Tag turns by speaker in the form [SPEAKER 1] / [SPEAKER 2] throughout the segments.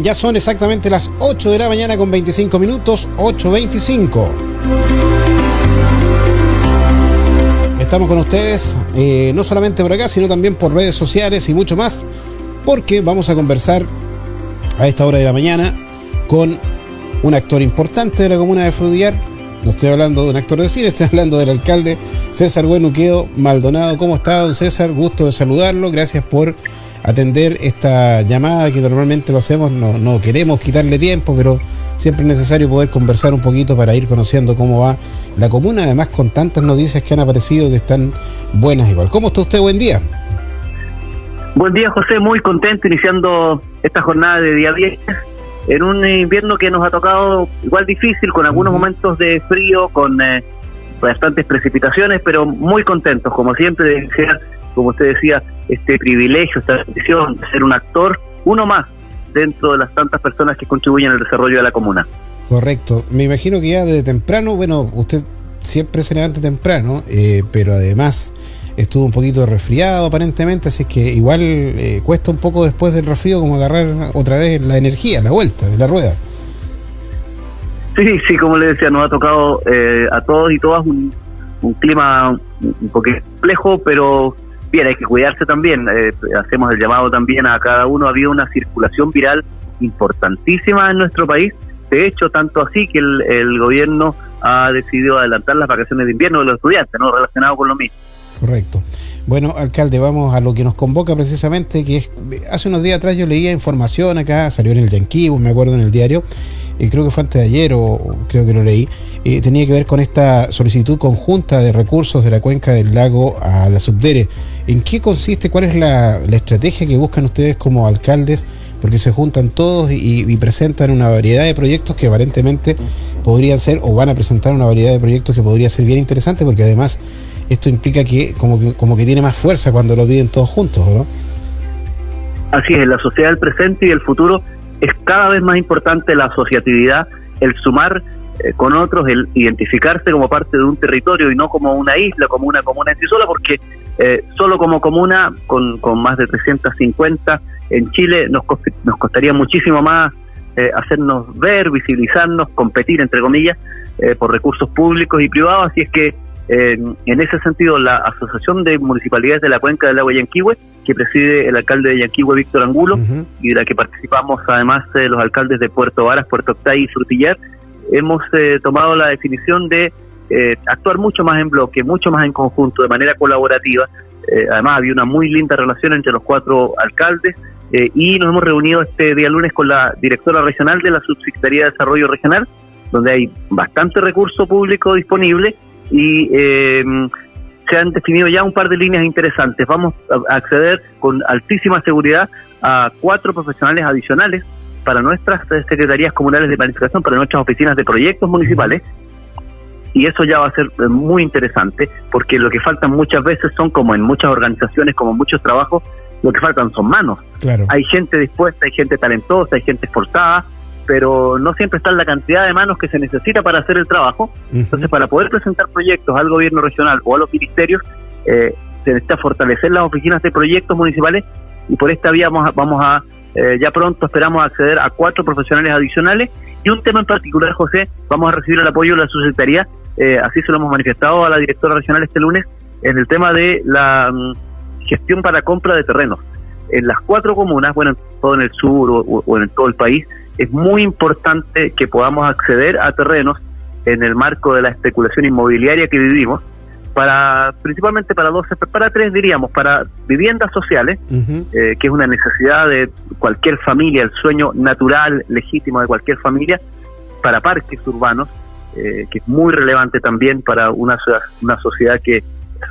[SPEAKER 1] Ya son exactamente las 8 de la mañana con 25 minutos, 8.25. Estamos con ustedes, eh, no solamente por acá, sino también por redes sociales y mucho más, porque vamos a conversar a esta hora de la mañana con un actor importante de la comuna de Frudiar. No estoy hablando de un actor de cine, estoy hablando del alcalde César Buenuqueo Maldonado. ¿Cómo está, don César? Gusto de saludarlo. Gracias por atender esta llamada que normalmente lo hacemos. No, no queremos quitarle tiempo, pero siempre es necesario poder conversar un poquito para ir conociendo cómo va la comuna, además con tantas noticias que han aparecido que están buenas igual. ¿Cómo está usted? Buen día.
[SPEAKER 2] Buen día, José. Muy contento iniciando esta jornada de día viernes en un invierno que nos ha tocado igual difícil, con algunos momentos de frío, con eh, bastantes precipitaciones, pero muy contentos, como siempre, de ser como usted decía, este privilegio, esta bendición de ser un actor, uno más dentro de las tantas personas que contribuyen al desarrollo de la comuna.
[SPEAKER 1] Correcto. Me imagino que ya desde temprano, bueno, usted siempre se levanta temprano, eh, pero además estuvo un poquito resfriado aparentemente, así que igual eh, cuesta un poco después del resfrío como agarrar otra vez la energía, la vuelta de la rueda.
[SPEAKER 2] Sí, sí, como le decía, nos ha tocado eh, a todos y todas un, un clima un poco complejo, pero bien, hay que cuidarse también. Eh, hacemos el llamado también a cada uno. Ha habido una circulación viral importantísima en nuestro país. De hecho, tanto así que el, gobierno ha decidido adelantar las vacaciones de invierno de los estudiantes, ¿no? Relacionado con lo mismo.
[SPEAKER 1] Correcto. Bueno, alcalde, vamos a lo que nos convoca precisamente, que es, hace unos días atrás yo leía información acá, salió en el Yanquibo, me acuerdo en el diario, y creo que fue antes de ayer o creo que lo leí, eh, tenía que ver con esta solicitud conjunta de recursos de la cuenca del lago a la Subdere. ¿En qué consiste? ¿Cuál es la, estrategia que buscan ustedes como alcaldes? Porque se juntan todos y, presentan una variedad de proyectos que aparentemente podrían ser o van a presentar una variedad de proyectos que podría ser bien interesante porque además esto implica que como que, como que tiene más fuerza cuando lo piden todos juntos, ¿no?
[SPEAKER 2] Así es, la sociedad del presente y el futuro es cada vez más importante la asociatividad, el sumar eh, con otros, el identificarse como parte de un territorio y no como una isla, como una comuna en sí sola, porque eh, solo como comuna, con, con más de 350 en Chile, nos, nos costaría muchísimo más eh, hacernos ver, visibilizarnos, competir, entre comillas, por recursos públicos y privados. Así es que, en ese sentido, la Asociación de Municipalidades de la Cuenca del Agua Yanquihue, que preside el alcalde de Yanquihue, Víctor Angulo, y de la que participamos además los alcaldes de Puerto Varas, Puerto Octay y Frutillar, hemos eh, tomado la definición de eh, actuar mucho más en bloque, mucho más en conjunto, de manera colaborativa. Eh, además, había una muy linda relación entre los cuatro alcaldes y nos hemos reunido este día lunes con la directora regional de la Subsecretaría de Desarrollo Regional, donde hay bastante recurso público disponible y se han definido ya un par de líneas interesantes. Vamos a acceder con altísima seguridad a cuatro profesionales adicionales para nuestras secretarías comunales de planificación, para nuestras oficinas de proyectos municipales. Y eso ya va a ser eh, muy interesante, porque lo que faltan muchas veces son, como en muchas organizaciones, como en muchos trabajos, lo que faltan son manos. Hay gente dispuesta, hay gente talentosa, hay gente esforzada, pero no siempre está la cantidad de manos que se necesita para hacer el trabajo. Entonces, para poder presentar proyectos al gobierno regional o a los ministerios, eh, se necesita fortalecer las oficinas de proyectos municipales y por esta vía vamos vamos a eh, ya pronto esperamos acceder a cuatro profesionales adicionales y un tema en particular, José, vamos a recibir el apoyo de la subsecretaría, eh, así se lo hemos manifestado a la directora regional este lunes, en el tema de la mm, gestión para compra de terrenos. En las cuatro comunas, bueno, todo en el sur o en todo el país, es muy importante que podamos acceder a terrenos en el marco de la especulación inmobiliaria que vivimos para principalmente para dos, para tres diríamos, para viviendas sociales, eh, que es una necesidad de cualquier familia, el sueño natural, legítimo de cualquier familia, para parques urbanos, eh, que es muy relevante también para una, una sociedad que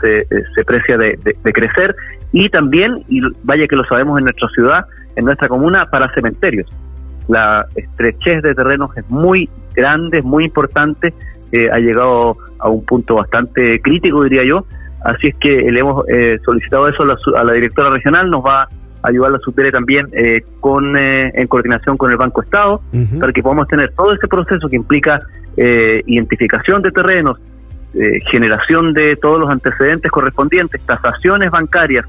[SPEAKER 2] se, eh, se precia de, de, crecer, y también, y vaya que lo sabemos en nuestra ciudad, en nuestra comuna, para cementerios. La estrechez de terrenos es muy grande, es muy importante, ha llegado a un punto bastante crítico, diría yo. Así es que le hemos eh, solicitado eso a la, directora regional, nos va a ayudar la SUTERE también eh, con eh, en coordinación con el Banco Estado, para que podamos tener todo ese proceso que implica identificación de terrenos, generación de todos los antecedentes correspondientes, tasaciones bancarias,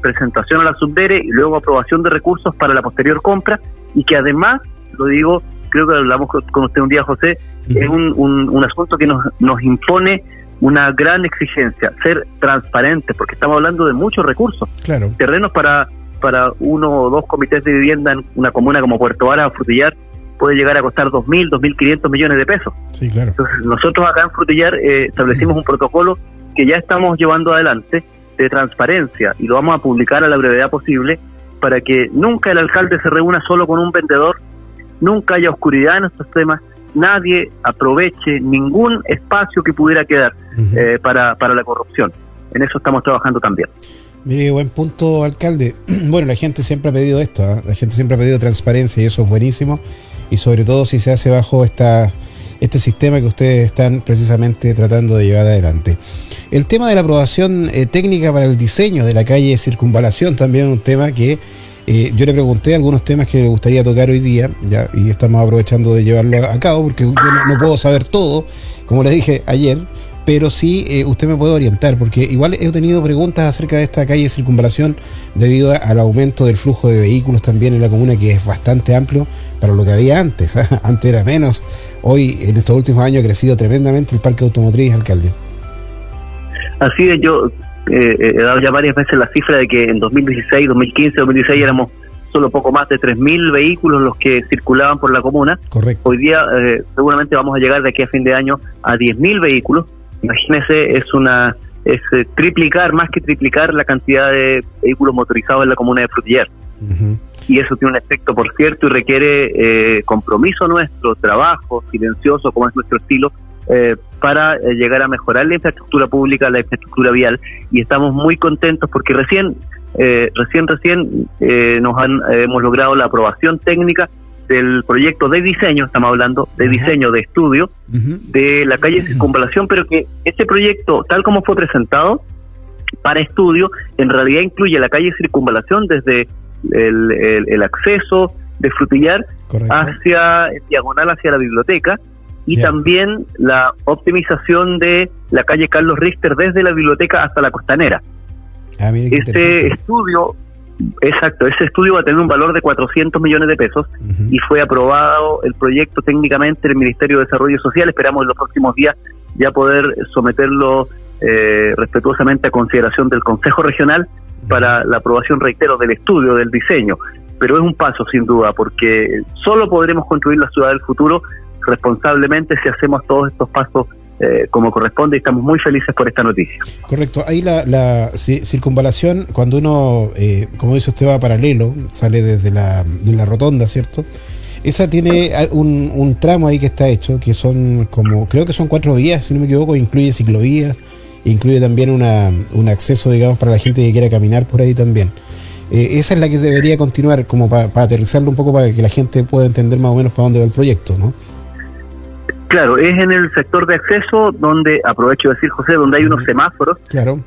[SPEAKER 2] presentación a la subdere y luego aprobación de recursos para la posterior compra y que además, lo digo, creo que hablamos con usted un día, José, es un, un, asunto que nos, nos impone una gran exigencia, ser transparente, porque estamos hablando de muchos recursos.
[SPEAKER 1] Claro.
[SPEAKER 2] Terrenos para, para uno o dos comités de vivienda en una comuna como Puerto Vara o Frutillar puede llegar a costar 2.000, 2.500 millones de pesos.
[SPEAKER 1] Sí, claro.
[SPEAKER 2] Entonces, nosotros acá en Frutillar eh, establecimos un protocolo que ya estamos llevando adelante de transparencia y lo vamos a publicar a la brevedad posible para que nunca el alcalde se reúna solo con un vendedor, nunca haya oscuridad en estos temas, nadie aproveche ningún espacio que pudiera quedar eh, para, para la corrupción. En eso estamos trabajando también.
[SPEAKER 1] Mire, buen punto, alcalde. Bueno, la gente siempre ha pedido esto, ¿ah? la gente siempre ha pedido transparencia y eso es buenísimo. Y sobre todo si se hace bajo esta, este sistema que ustedes están precisamente tratando de llevar adelante. El tema de la aprobación eh, técnica para el diseño de la calle Circunvalación también es un tema que eh, yo le pregunté algunos temas que le gustaría tocar hoy día, ya, y estamos aprovechando de llevarlo a, cabo, porque yo no, puedo saber todo, como le dije ayer, pero sí eh, usted me puede orientar, porque igual he tenido preguntas acerca de esta calle de circunvalación debido al aumento del flujo de vehículos también en la comuna, que es bastante amplio para lo que había antes. ¿ah? Antes era menos. Hoy, en estos últimos años, ha crecido tremendamente el parque automotriz, alcalde.
[SPEAKER 2] Así es, yo eh, he dado ya varias veces la cifra de que en 2016, 2015, 2016 éramos solo poco más de 3.000 vehículos los que circulaban por la comuna.
[SPEAKER 1] Correcto.
[SPEAKER 2] Hoy día eh, seguramente vamos a llegar de aquí a fin de año a 10.000 vehículos. Imagínese, es una es eh, triplicar, más que triplicar la cantidad de vehículos motorizados en la comuna de Frutillar. Y eso tiene un efecto, por cierto, y requiere compromiso nuestro, trabajo silencioso, como es nuestro estilo, eh, para eh, llegar a mejorar la infraestructura pública, la infraestructura vial, y estamos muy contentos porque recién, eh, recién, recién nos han, hemos logrado la aprobación técnica del proyecto de diseño, estamos hablando de diseño de estudio de la calle Circunvalación, pero que este proyecto, tal como fue presentado para estudio, en realidad incluye la calle Circunvalación desde el, acceso de Frutillar hacia diagonal hacia la biblioteca y también la optimización de la calle Carlos Richter desde la biblioteca hasta la costanera. Ah, este estudio, exacto, ese estudio va a tener un valor de 400 millones de pesos y fue aprobado el proyecto técnicamente en el Ministerio de Desarrollo Social. Esperamos en los próximos días ya poder someterlo eh, respetuosamente a consideración del Consejo Regional para la aprobación, reitero, del estudio, del diseño. Pero es un paso sin duda, porque solo podremos construir la ciudad del futuro responsablemente si hacemos todos estos pasos eh, como corresponde y estamos muy felices por esta noticia.
[SPEAKER 1] Correcto, ahí la, circunvalación, cuando uno, eh, como dice usted, va paralelo, sale desde la, de la rotonda, ¿cierto? Esa tiene un, tramo ahí que está hecho, que son como, creo que son cuatro vías, si no me equivoco, incluye ciclovías, incluye también una, un acceso, digamos, para la gente que quiera caminar por ahí también. Eh, esa es la que debería continuar, como para aterrizarlo un poco, para que la gente pueda entender más o menos para dónde va el proyecto, ¿no?
[SPEAKER 2] Claro, es en el sector de acceso donde, aprovecho de decir José, donde hay unos semáforos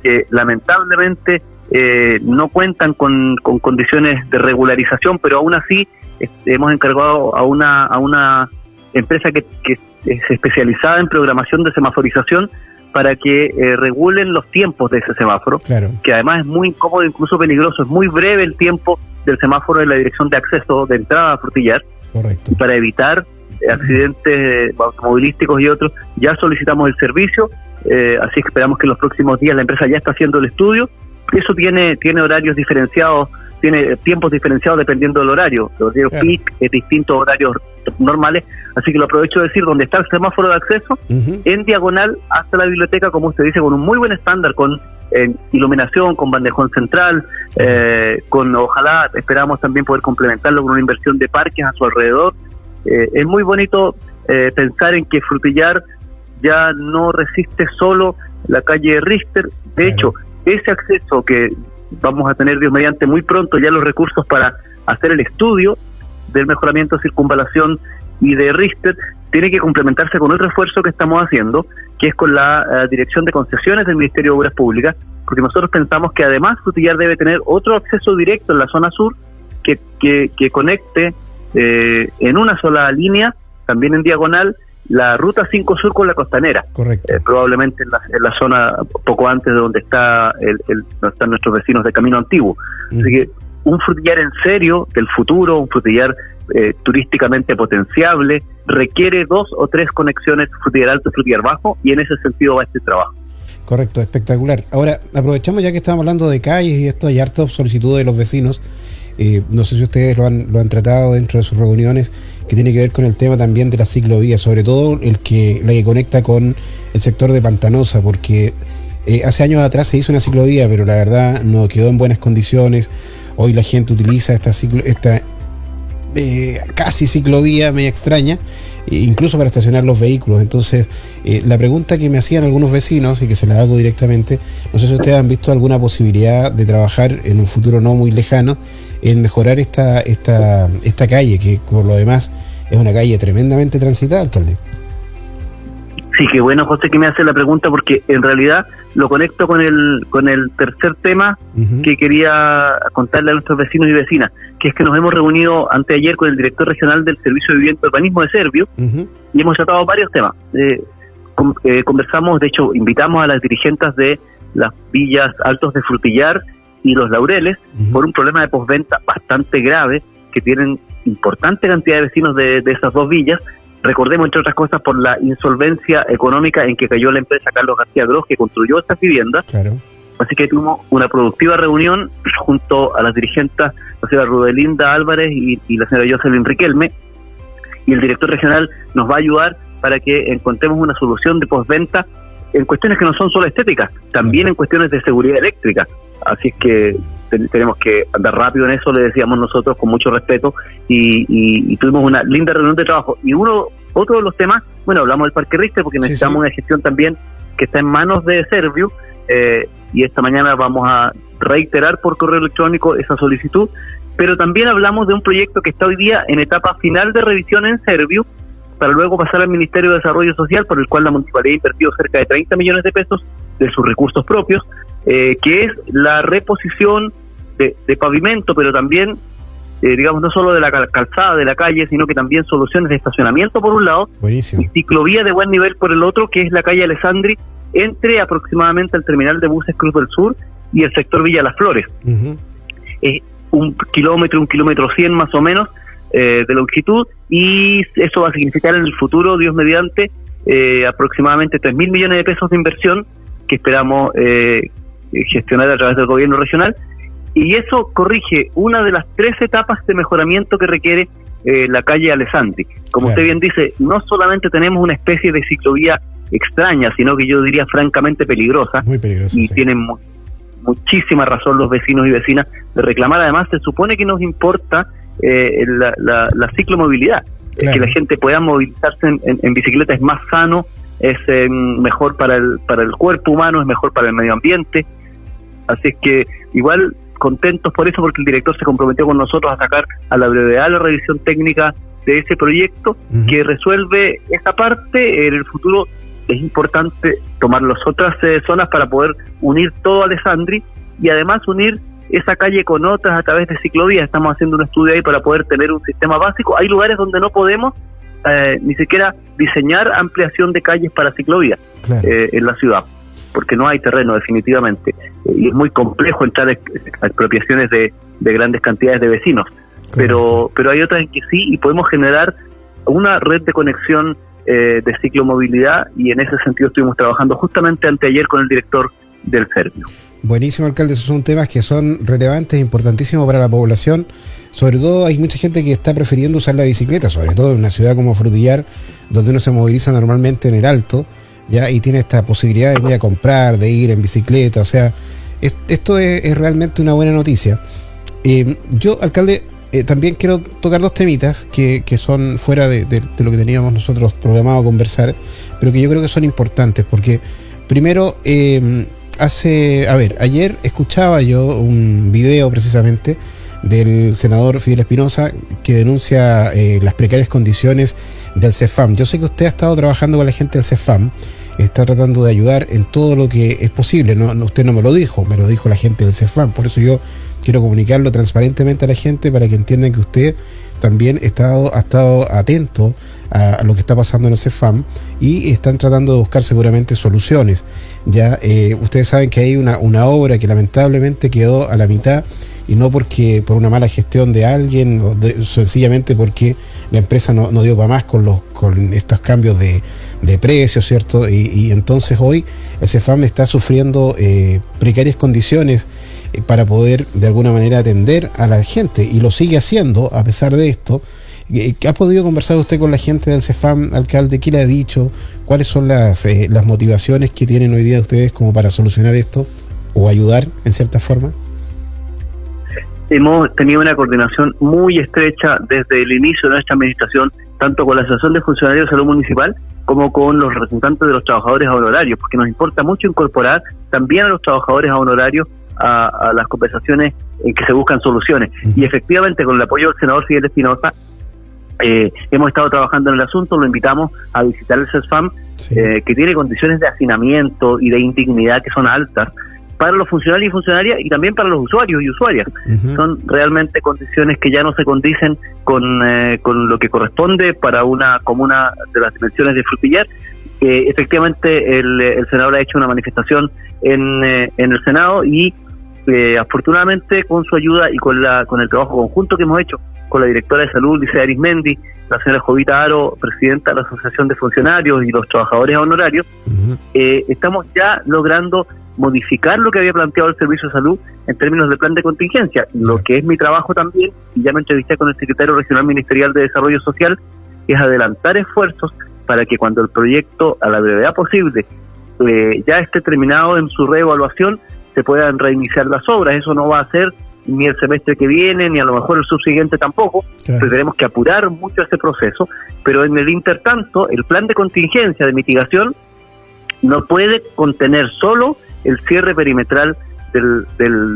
[SPEAKER 2] que lamentablemente eh, no cuentan con, condiciones de regularización, pero aún así hemos encargado a una, a una empresa que, es especializada en programación de semaforización para que eh, regulen los tiempos de ese semáforo, que además es muy incómodo, incluso peligroso, es muy breve el tiempo del semáforo de la dirección de acceso de entrada a Frutillar,
[SPEAKER 1] Correcto.
[SPEAKER 2] para evitar accidentes automovilísticos y otros, ya solicitamos el servicio, eh, así que esperamos que en los próximos días la empresa ya está haciendo el estudio. Eso tiene, tiene horarios diferenciados, tiene tiempos diferenciados dependiendo del horario. Los horarios peak es distintos horarios normales, así que lo aprovecho de decir, donde está el semáforo de acceso, en diagonal hasta la biblioteca, como usted dice, con un muy buen estándar, con eh, iluminación, con bandejón central, eh, con ojalá esperamos también poder complementarlo con una inversión de parques a su alrededor eh, es muy bonito eh, pensar en que Frutillar ya no resiste solo la calle Richter. De hecho, ese acceso que vamos a tener, Dios mediante, muy pronto ya los recursos para hacer el estudio del mejoramiento de circunvalación y de Richter, tiene que complementarse con otro esfuerzo que estamos haciendo, que es con la eh, Dirección de Concesiones del Ministerio de Obras Públicas, porque nosotros pensamos que además Frutillar debe tener otro acceso directo en la zona sur que, que, que conecte eh, en una sola línea, también en diagonal, la ruta 5 Sur con la costanera.
[SPEAKER 1] Correcto.
[SPEAKER 2] Eh, probablemente en la, en la, zona poco antes de donde está el, el, donde están nuestros vecinos de Camino Antiguo. Así que un frutillar en serio del futuro, un frutillar eh, turísticamente potenciable, requiere dos o tres conexiones frutillar alto y frutillar bajo y en ese sentido va este trabajo.
[SPEAKER 1] Correcto, espectacular. Ahora, aprovechamos ya que estamos hablando de calles y esto, hay hartas solicitudes de los vecinos. Eh, no sé si ustedes lo han, lo han tratado dentro de sus reuniones, que tiene que ver con el tema también de la ciclovía, sobre todo el que, la que conecta con el sector de Pantanosa, porque eh, hace años atrás se hizo una ciclovía, pero la verdad no quedó en buenas condiciones. Hoy la gente utiliza esta, ciclo, esta eh, casi ciclovía media extraña, e incluso para estacionar los vehículos. Entonces, eh, la pregunta que me hacían algunos vecinos, y que se la hago directamente, no sé si ustedes han visto alguna posibilidad de trabajar en un futuro no muy lejano en mejorar esta, esta, esta calle, que por lo demás es una calle tremendamente transitada, alcalde.
[SPEAKER 2] Sí, qué bueno, José, que me hace la pregunta porque en realidad lo conecto con el con el tercer tema uh -huh. que quería contarle a nuestros vecinos y vecinas, que es que nos hemos reunido anteayer con el director regional del Servicio de Vivienda y Urbanismo de Servio uh -huh. y hemos tratado varios temas. Eh, con, eh, conversamos, de hecho, invitamos a las dirigentes de las villas Altos de Frutillar y Los Laureles uh -huh. por un problema de postventa bastante grave que tienen importante cantidad de vecinos de, de esas dos villas Recordemos, entre otras cosas, por la insolvencia económica en que cayó la empresa Carlos García Gross, que construyó estas viviendas.
[SPEAKER 1] Claro.
[SPEAKER 2] Así que tuvimos una productiva reunión junto a las dirigentes, la señora Rudelinda Álvarez y, y la señora Jocelyn Riquelme, y el director regional nos va a ayudar para que encontremos una solución de postventa en cuestiones que no son solo estéticas, también claro. en cuestiones de seguridad eléctrica. Así es que tenemos que andar rápido en eso, le decíamos nosotros con mucho respeto y, y, y, tuvimos una linda reunión de trabajo. Y uno, otro de los temas, bueno, hablamos del Parque Richter porque necesitamos sí, sí. una gestión también que está en manos de Servio eh, y esta mañana vamos a reiterar por correo electrónico esa solicitud, pero también hablamos de un proyecto que está hoy día en etapa final de revisión en Servio para luego pasar al Ministerio de Desarrollo Social, por el cual la municipalidad ha invertido cerca de 30 millones de pesos de sus recursos propios, eh, que es la reposición de, de pavimento, pero también, eh, digamos, no solo de la calzada de la calle, sino que también soluciones de estacionamiento por un lado,
[SPEAKER 1] Buenísimo.
[SPEAKER 2] y ciclovía de buen nivel por el otro, que es la calle Alessandri, entre aproximadamente el terminal de buses Cruz del Sur y el sector Villa Las Flores. Uh -huh. eh, un kilómetro, un kilómetro cien más o menos, eh, de longitud y eso va a significar en el futuro, Dios mediante, eh, aproximadamente 3 mil millones de pesos de inversión que esperamos eh, gestionar a través del gobierno regional y eso corrige una de las tres etapas de mejoramiento que requiere eh, la calle Alessandri. Como usted bien dice, no solamente tenemos una especie de ciclovía extraña, sino que yo diría francamente peligrosa.
[SPEAKER 1] Muy peligrosa.
[SPEAKER 2] Y
[SPEAKER 1] sí.
[SPEAKER 2] tienen mu muchísima razón los vecinos y vecinas de reclamar. Además, se supone que nos importa eh, la, la, la, ciclomovilidad, claro. que la gente pueda movilizarse en, en, en, bicicleta es más sano, es eh, mejor para el, para el cuerpo humano, es mejor para el medio ambiente. Así es que igual contentos por eso, porque el director se comprometió con nosotros a sacar a la brevedad la revisión técnica de ese proyecto uh -huh. que resuelve esa parte. En el futuro es importante tomar las otras eh, zonas para poder unir todo Alessandri y además unir esa calle con otras a través de ciclovías. Estamos haciendo un estudio ahí para poder tener un sistema básico. Hay lugares donde no podemos eh, ni siquiera diseñar ampliación de calles para ciclovías claro. eh, en la ciudad, porque no hay terreno definitivamente. y es muy complejo entrar a expropiaciones de, de grandes cantidades de vecinos. Pero, pero hay otras en que sí y podemos generar una red de conexión eh, de ciclomovilidad y en ese sentido estuvimos trabajando justamente anteayer con el director del Servio.
[SPEAKER 1] Buenísimo, alcalde. Esos son temas que son relevantes, importantísimos para la población. Sobre todo hay mucha gente que está prefiriendo usar la bicicleta, sobre todo en una ciudad como Frutillar, donde uno se moviliza normalmente en el alto, ya y tiene esta posibilidad de ir a comprar, de ir en bicicleta. O sea, es, esto es, realmente una buena noticia. Eh, yo, alcalde, eh, también quiero tocar dos temitas que, que son fuera de, de, lo que teníamos nosotros programado conversar, pero que yo creo que son importantes, porque primero... Eh, hace, a ver, ayer escuchaba yo un video precisamente del senador Fidel Espinosa que denuncia eh, las precarias condiciones del CEFAM. Yo sé que usted ha estado trabajando con la gente del CEFAM, está tratando de ayudar en todo lo que es posible. No, no, usted no me lo dijo, me lo dijo la gente del CEFAM. Por eso yo quiero comunicarlo transparentemente a la gente para que entiendan que usted también ha estado atento a, lo que está pasando en el CEFAM y están tratando de buscar seguramente soluciones. Ya eh, ustedes saben que hay una, obra que lamentablemente quedó a la mitad y no porque por una mala gestión de alguien o sencillamente porque la empresa no, dio para más con los con estos cambios de, de precios, ¿cierto? Y, entonces hoy el CEFAM está sufriendo eh, precarias condiciones eh, para poder de alguna manera atender a la gente y lo sigue haciendo a pesar de esto eh, ¿Ha podido conversar usted con la gente del CEFAM, alcalde? ¿Qué le ha dicho? ¿Cuáles son las, eh, las motivaciones que tienen hoy día ustedes como para solucionar esto o ayudar en cierta forma?
[SPEAKER 2] Hemos tenido una coordinación muy estrecha desde el inicio de nuestra administración, tanto con la Asociación de Funcionarios de Salud Municipal como con los representantes de los trabajadores honorarios, porque nos importa mucho incorporar también a los trabajadores honorarios a, las conversaciones en que se buscan soluciones. Y efectivamente, con el apoyo del senador Fidel Espinosa, eh, hemos estado trabajando en el asunto, lo invitamos a visitar el CESFAM, eh, que tiene condiciones de hacinamiento y de indignidad que son altas para los funcionarios y funcionarias y también para los usuarios y usuarias. Son realmente condiciones que ya no se condicen con, eh, con lo que corresponde para una comuna de las dimensiones de Frutillar. efectivamente, el, el, senador ha hecho una manifestación en, en el Senado y afortunadamente con su ayuda y con, la, con el trabajo conjunto que hemos hecho con la directora de salud, Lice Arismendi, la señora Jovita Aro, presidenta de la Asociación de Funcionarios y los Trabajadores Honorarios, eh, estamos ya logrando modificar lo que había planteado el Servicio de Salud en términos de plan de contingencia. Lo que es mi trabajo también, y ya me entrevisté con el secretario regional ministerial de Desarrollo Social, es adelantar esfuerzos para que cuando el proyecto, a la brevedad posible, eh, ya esté terminado en su reevaluación, se puedan reiniciar las obras. Eso no va a ser ni el semestre que viene, ni a lo mejor el subsiguiente tampoco. tenemos que apurar mucho este proceso, pero en el intertanto, el plan de contingencia de mitigación no puede contener solo el cierre perimetral del,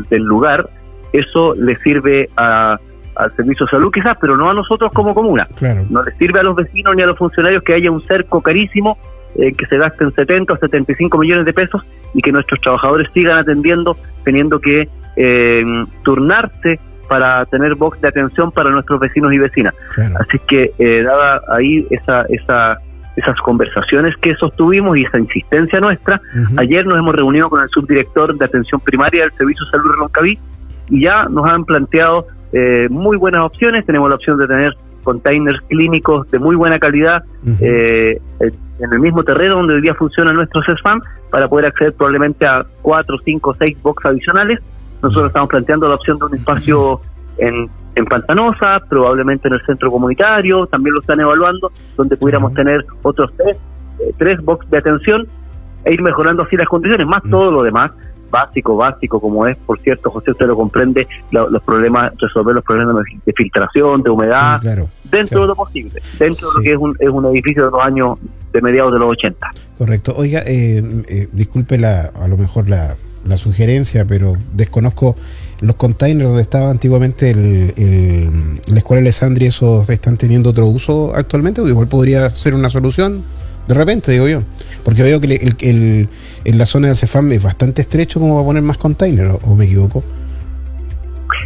[SPEAKER 2] del, lugar. Eso le sirve a, al Servicio de Salud quizás, pero no a nosotros como comuna. No le sirve a los vecinos ni a los funcionarios que haya un cerco carísimo eh, que se gasten 70 o 75 millones de pesos y que nuestros trabajadores sigan atendiendo teniendo que eh, turnarse para tener box de atención para nuestros vecinos y vecinas. Así que, eh, dada ahí esa, esa, esas conversaciones que sostuvimos y esa insistencia nuestra, ayer nos hemos reunido con el subdirector de atención primaria del Servicio de Salud de Roncaví y ya nos han planteado eh, muy buenas opciones. Tenemos la opción de tener containers clínicos de muy buena calidad eh, en el mismo terreno donde hoy día funciona nuestro CESFAM para poder acceder probablemente a cuatro, cinco, seis box adicionales. Nosotros estamos planteando la opción de un espacio en, en Pantanosa, probablemente en el centro comunitario, también lo están evaluando, donde pudiéramos tener otros tres, eh, tres box de atención e ir mejorando así las condiciones, más todo lo demás, básico, básico, como es, por cierto, José, usted lo comprende, los problemas, resolver los problemas de filtración, de humedad, dentro de lo posible, dentro de lo que es un, es un edificio de los años de mediados de los 80.
[SPEAKER 1] Correcto. Oiga, eh, eh, disculpe la, a lo mejor la, la sugerencia, pero desconozco los containers donde estaba antiguamente el, la escuela de Alessandri, ¿esos están teniendo otro uso actualmente? O igual podría ser una solución de repente, digo yo. Porque veo que el, en la zona del Cefam es bastante estrecho como para poner más containers, ¿o me equivoco?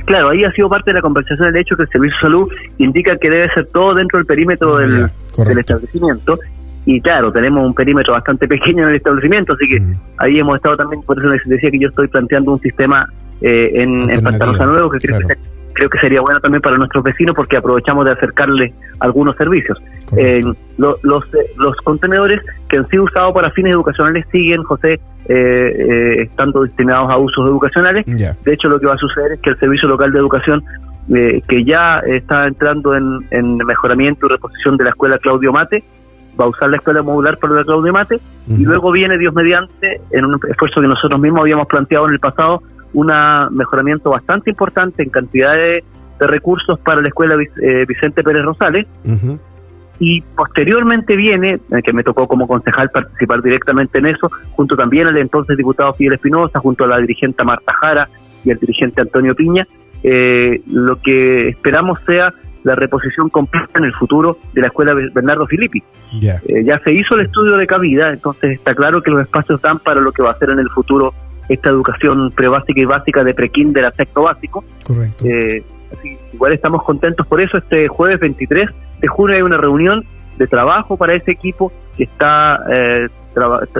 [SPEAKER 2] Claro, ahí ha sido parte de la conversación el hecho que el Servicio de Salud indica que debe ser todo dentro del perímetro ah, del, del establecimiento. Y claro, tenemos un perímetro bastante pequeño en el establecimiento, así que ahí hemos estado también, por eso les decía que yo estoy planteando un sistema eh, en, en Pantanosa Nuevo que creo, que creo, que sería bueno también para nuestros vecinos porque aprovechamos de acercarles algunos servicios. Eh, los, los contenedores que han sido usados para fines educacionales siguen, José, eh, estando destinados a usos educacionales. De hecho, lo que va a suceder es que el Servicio Local de Educación que ya está entrando en, en, mejoramiento y reposición de la escuela Claudio Mate, va a usar la escuela modular para la Claudio Mate y luego viene Dios mediante, en un esfuerzo que nosotros mismos habíamos planteado en el pasado, un mejoramiento bastante importante en cantidad de, recursos para la escuela eh, Vicente Pérez Rosales. Y posteriormente viene, eh, que me tocó como concejal participar directamente en eso, junto también al entonces diputado Fidel Espinosa, junto a la dirigente Marta Jara y al dirigente Antonio Piña, eh, lo que esperamos sea la reposición completa en el futuro de la escuela Bernardo Filippi. Eh, ya se hizo el estudio de cabida, entonces está claro que los espacios dan para lo que va a ser en el futuro esta educación prebásica y básica de prekinder a sexto básico.
[SPEAKER 1] Correcto.
[SPEAKER 2] Eh, Así igual estamos contentos por eso. Este jueves 23 de junio hay una reunión de trabajo para ese equipo que está eh,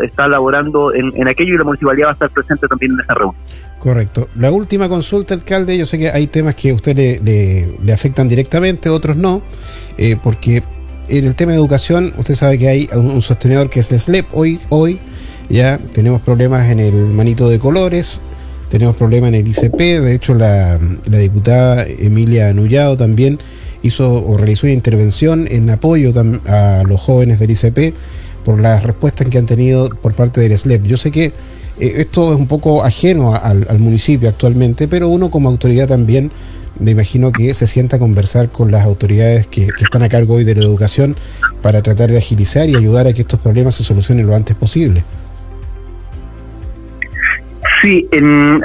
[SPEAKER 2] está elaborando en, aquello y la municipalidad va a estar presente también en esa reunión.
[SPEAKER 1] Correcto. La última consulta, alcalde, yo sé que hay temas que a usted le, le, afectan directamente, otros no, eh, porque en el tema de educación, usted sabe que hay un, sostenedor que es el SLEP hoy, hoy ya tenemos problemas en el manito de colores, tenemos problemas en el ICP, de hecho la, diputada Emilia Anullado también hizo o realizó una intervención en apoyo a los jóvenes del ICP por las respuestas que han tenido por parte del SLEP. Yo sé que eh, esto es un poco ajeno al, municipio actualmente, pero uno como autoridad también me imagino que se sienta a conversar con las autoridades que, están a cargo hoy de la educación para tratar de agilizar y ayudar a que estos problemas se solucionen lo antes posible.
[SPEAKER 2] Sí,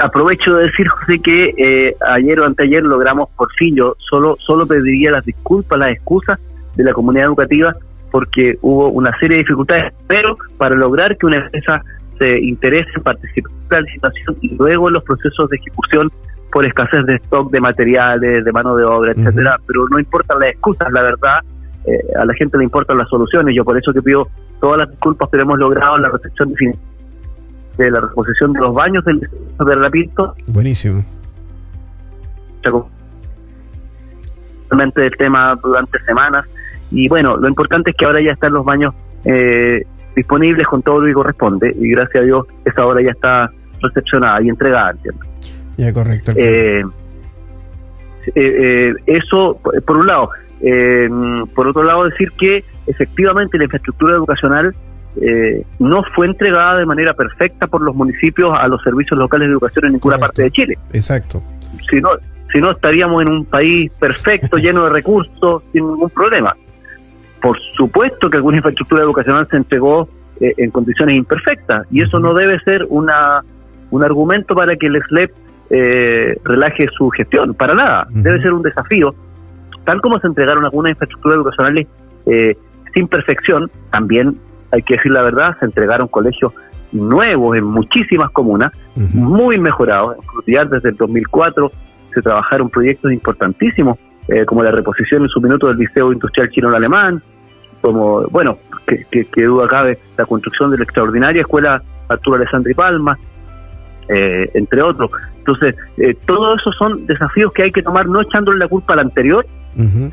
[SPEAKER 2] aprovecho de decir, José, que eh, ayer o anteayer logramos por fin, yo solo, solo pediría las disculpas, las excusas de la comunidad educativa porque hubo una serie de dificultades, pero para lograr que una empresa se interese en participar en la licitación y luego en los procesos de ejecución por escasez de stock de materiales, de mano de obra, etcétera, pero no importan las excusas, la verdad, eh, a la gente le importan las soluciones, yo por eso que pido todas las disculpas, pero hemos logrado la recepción de la reposición de los baños del de Rapinto.
[SPEAKER 1] Buenísimo.
[SPEAKER 2] del tema durante semanas y bueno, lo importante es que ahora ya están los baños eh, disponibles con todo lo que corresponde y gracias a Dios esa obra ya está recepcionada y entregada, ¿entiendo?
[SPEAKER 1] Ya, correcto.
[SPEAKER 2] Eh, eh, eso, por un lado. por otro lado, decir que efectivamente la infraestructura educacional no fue entregada de manera perfecta por los municipios a los servicios locales de educación en ninguna parte de Chile.
[SPEAKER 1] Exacto.
[SPEAKER 2] Si no, si no, estaríamos en un país perfecto, lleno de recursos, sin ningún problema. Por supuesto que alguna infraestructura educacional se entregó eh, en condiciones imperfectas y eso no debe ser una, un argumento para que el SLEP eh, relaje su gestión, para nada, debe ser un desafío. Tal como se entregaron algunas infraestructuras educacionales eh, sin perfección, también hay que decir la verdad, se entregaron colegios nuevos en muchísimas comunas, muy mejorados. En desde el 2004 se trabajaron proyectos importantísimos, como la reposición en su minuto del Liceo Industrial Chino-Alemán, como, bueno, que, que, duda cabe, la construcción de la extraordinaria escuela Arturo Alessandri Palma, eh, entre otros. Entonces, eh, todos esos son desafíos que hay que tomar no echándole la culpa al anterior,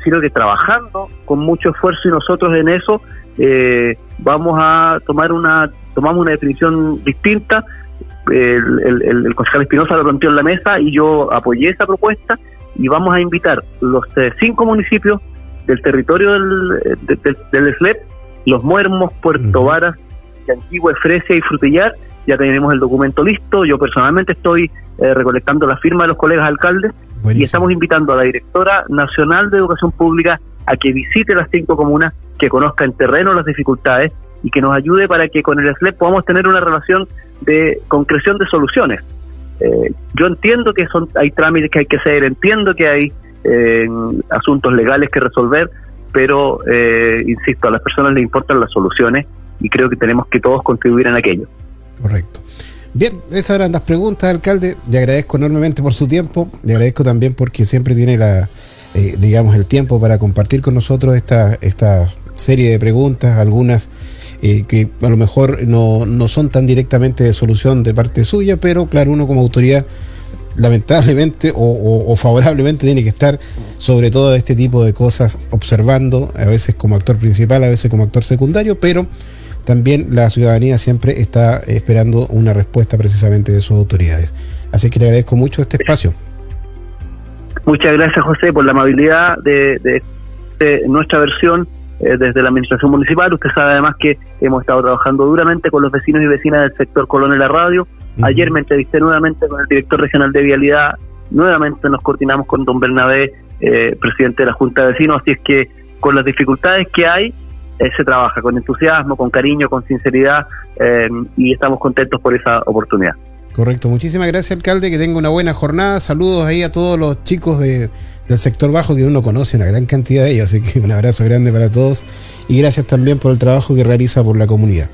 [SPEAKER 2] sino que trabajando con mucho esfuerzo y nosotros en eso eh, vamos a tomar una, tomamos una definición distinta. El, el, el concejal Espinosa lo planteó en la mesa y yo apoyé esa propuesta y vamos a invitar los cinco municipios del territorio del, del, SLEP, Los Muermos, Puerto Varas, Antigua, Fresia y Frutillar. Ya tenemos el documento listo. Yo personalmente estoy eh, recolectando la firma de los colegas alcaldes y estamos invitando a la directora nacional de educación pública a que visite las cinco comunas, que conozca en terreno las dificultades y que nos ayude para que con el SLEP podamos tener una relación de concreción de soluciones. Eh, yo entiendo que son hay trámites que hay que hacer, entiendo que hay en asuntos legales que resolver, pero, eh, insisto, a las personas les importan las soluciones y creo que tenemos que todos contribuir en aquello.
[SPEAKER 1] Correcto. Bien, esas eran las preguntas, alcalde. Le agradezco enormemente por su tiempo. Le agradezco también porque siempre tiene la, eh, digamos, el tiempo para compartir con nosotros esta, esta serie de preguntas, algunas eh, que a lo mejor no, no son tan directamente de solución de parte suya, pero claro, uno como autoridad lamentablemente o, favorablemente tiene que estar sobre todo este tipo de cosas observando, a veces como actor principal, a veces como actor secundario, pero también la ciudadanía siempre está esperando una respuesta precisamente de sus autoridades. Así que te agradezco mucho este espacio.
[SPEAKER 2] Muchas gracias José por la amabilidad de, nuestra versión eh, desde la administración municipal. Usted sabe además que hemos estado trabajando duramente con los vecinos y vecinas del sector Colón en la radio Ayer me entrevisté nuevamente con el director regional de Vialidad, nuevamente nos coordinamos con don Bernabé, eh, presidente de la Junta de Vecinos, así es que con las dificultades que hay, eh, se trabaja con entusiasmo, con cariño, con sinceridad eh, y estamos contentos por esa oportunidad.
[SPEAKER 1] Correcto, muchísimas gracias alcalde, que tenga una buena jornada, saludos ahí a todos los chicos de, del sector bajo que uno conoce, una gran cantidad de ellos, así que un abrazo grande para todos y gracias también por el trabajo que realiza por la comunidad.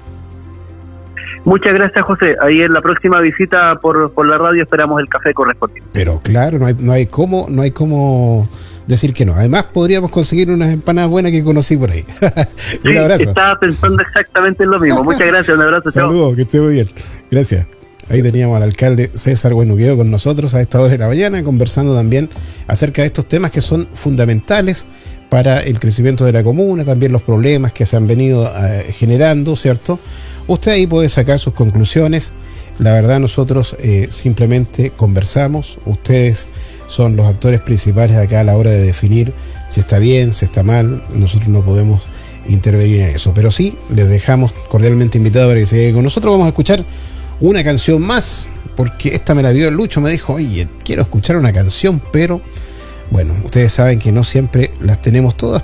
[SPEAKER 2] Muchas gracias, José. Ahí en la próxima visita por, por la radio esperamos el café correspondiente.
[SPEAKER 1] Pero claro, no hay, no hay cómo, no hay cómo decir que no. Además, podríamos conseguir unas empanadas buenas que conocí por ahí.
[SPEAKER 2] un sí, abrazo. Estaba pensando exactamente en lo mismo. Muchas gracias, un abrazo.
[SPEAKER 1] Saludos, que esté muy bien. Gracias. Ahí teníamos al alcalde César Buenuqueo con nosotros a esta hora de la mañana, conversando también acerca de estos temas que son fundamentales para el crecimiento de la comuna, también los problemas que se han venido eh, generando, ¿cierto? Usted ahí puede sacar sus conclusiones. La verdad nosotros eh, simplemente conversamos, ustedes son los actores principales acá a la hora de definir si está bien, si está mal, nosotros no podemos intervenir en eso, pero sí les dejamos cordialmente invitados para que se con nosotros. Vamos a escuchar una canción más, porque esta me la vio el Lucho, me dijo, oye, quiero escuchar una canción, pero bueno, ustedes saben que no siempre las tenemos todas,